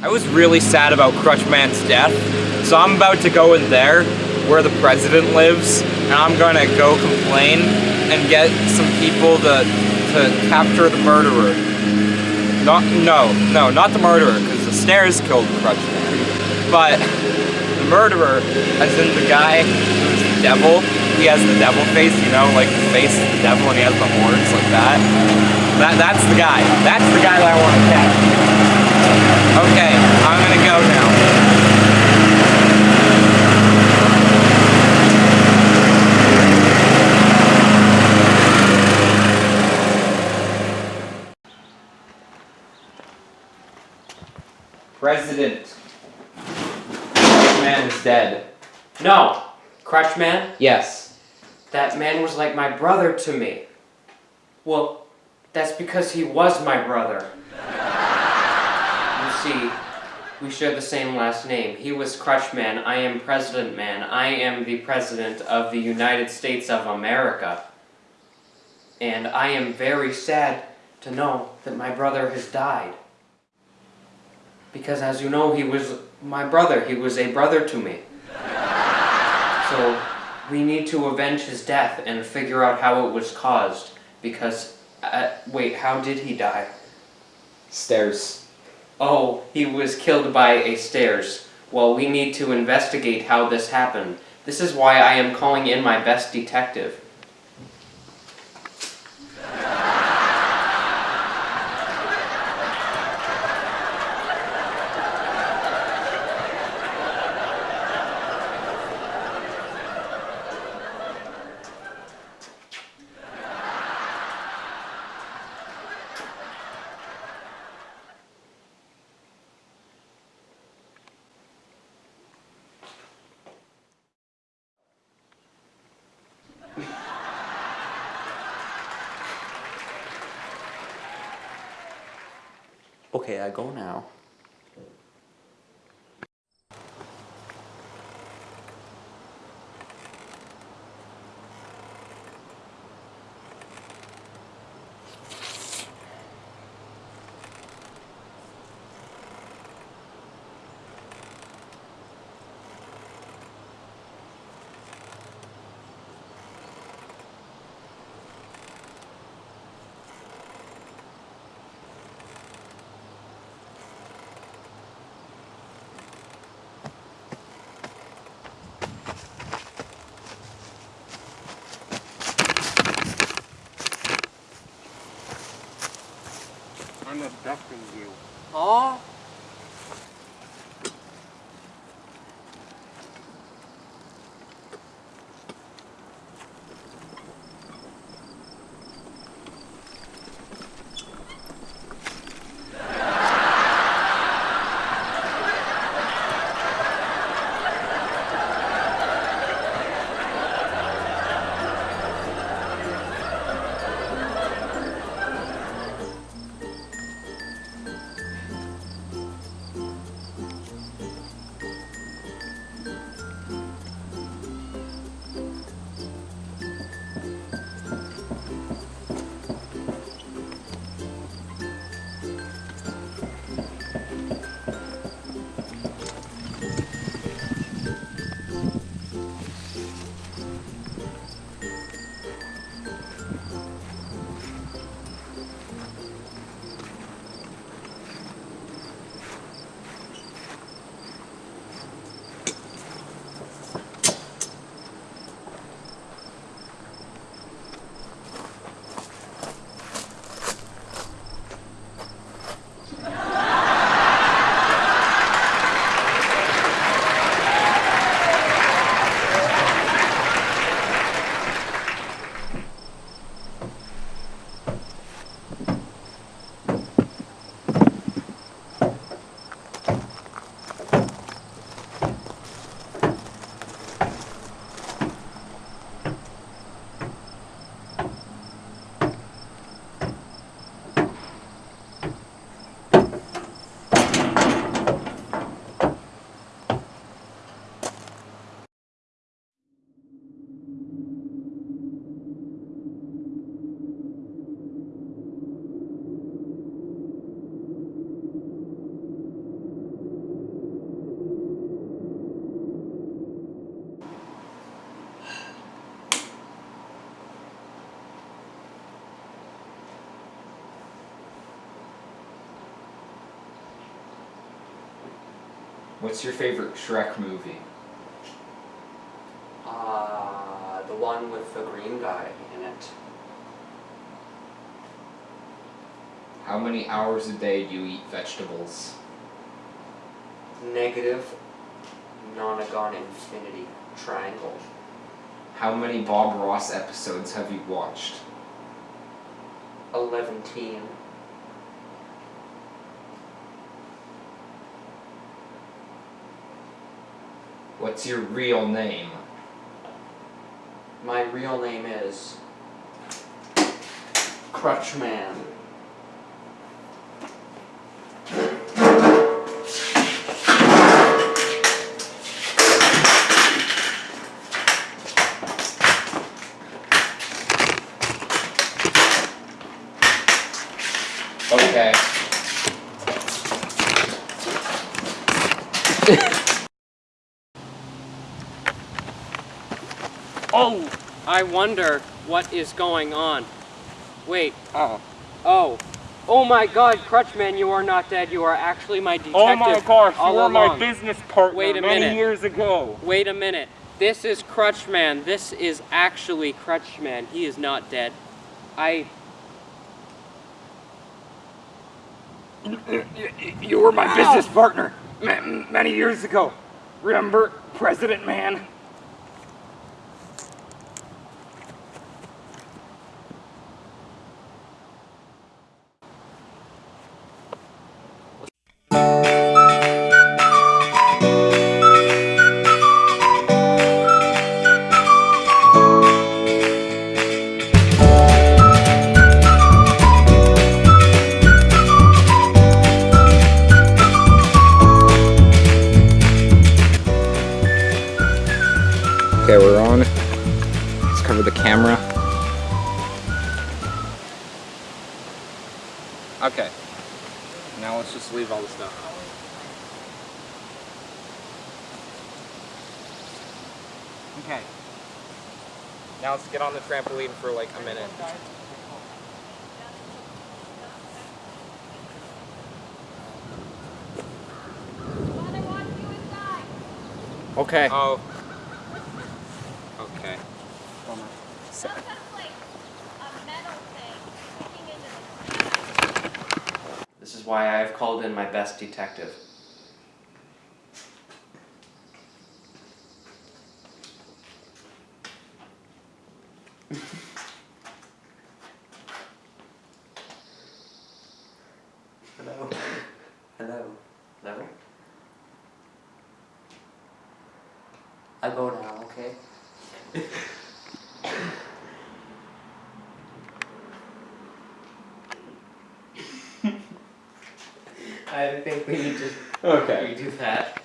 I was really sad about Crutchman's death, so I'm about to go in there where the president lives, and I'm gonna go complain and get some people to, to capture the murderer. Not, no, no, not the murderer, because the stairs killed Crutchman. But the murderer, as in the guy who's the devil, he has the devil face, you know, like the face of the devil and he has the horns like that. That That's the guy. That's the guy that I want to catch. Okay, I'm gonna go now. President. Man is dead. No, Crutchman, Yes. that man was like my brother to me. Well, that's because he was my brother. You see, we share the same last name. He was Crutchman, I am President Man. I am the President of the United States of America. And I am very sad to know that my brother has died. Because as you know, he was my brother. He was a brother to me. So we need to avenge his death and figure out how it was caused. Because, uh, wait, how did he die? Stairs. Oh, he was killed by a stairs. Well, we need to investigate how this happened. This is why I am calling in my best detective. Okay, I go now. I'm abducting you. Oh, What's your favorite Shrek movie? Uh, the one with the green guy in it. How many hours a day do you eat vegetables? Negative nonagon infinity triangle. How many Bob Ross episodes have you watched? Eleven What's your real name? My real name is Crutchman. Okay. Oh, I wonder what is going on. Wait. Oh. Oh. Oh my god, Crutchman, you are not dead. You are actually my detective. Oh my gosh, you were my business partner Wait a many minute. years ago. Wait a minute. This is Crutchman. This is actually Crutchman. He is not dead. I. You were my business partner many years ago. Remember, President Man? Now let's just leave all the stuff. Okay. Now let's get on the trampoline for like a minute. Okay. Oh. Okay. This why I have called in my best detective. Hello. Hello. Hello. I go now, okay? I think we need to Okay. redo that.